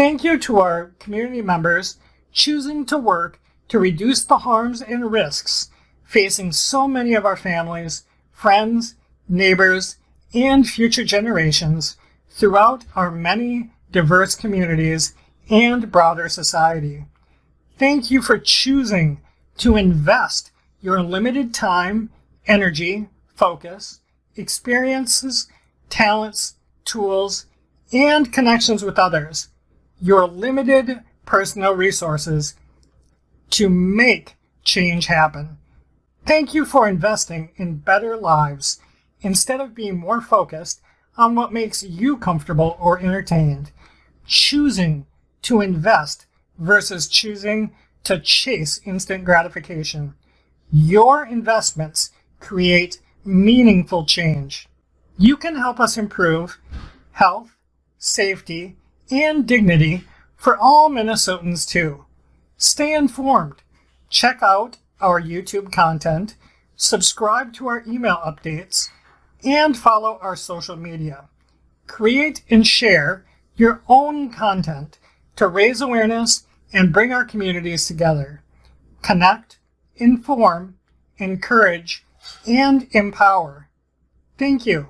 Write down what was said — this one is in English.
Thank you to our community members choosing to work to reduce the harms and risks facing so many of our families, friends, neighbors, and future generations throughout our many diverse communities and broader society. Thank you for choosing to invest your limited time, energy, focus, experiences, talents, tools, and connections with others, your limited personal resources to make change happen. Thank you for investing in better lives instead of being more focused on what makes you comfortable or entertained. Choosing to invest versus choosing to chase instant gratification. Your investments create meaningful change. You can help us improve health, safety, and dignity for all Minnesotans too. Stay informed. Check out our YouTube content, subscribe to our email updates, and follow our social media. Create and share your own content to raise awareness and bring our communities together. Connect, inform, encourage, and empower. Thank you.